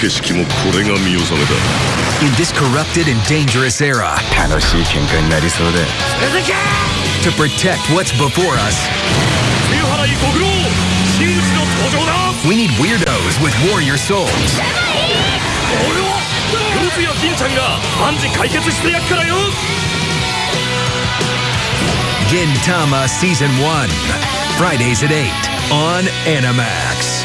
景色もこれが見納めだ In this corrupted and dangerous era, 楽しい喧嘩になりそうだ to protect what's before us, we need weirdos with warrior souls. 俺は黒津や銀ちゃんが万事解決してやっからよ Gintama Season 1. Fridays at 8 on Animax.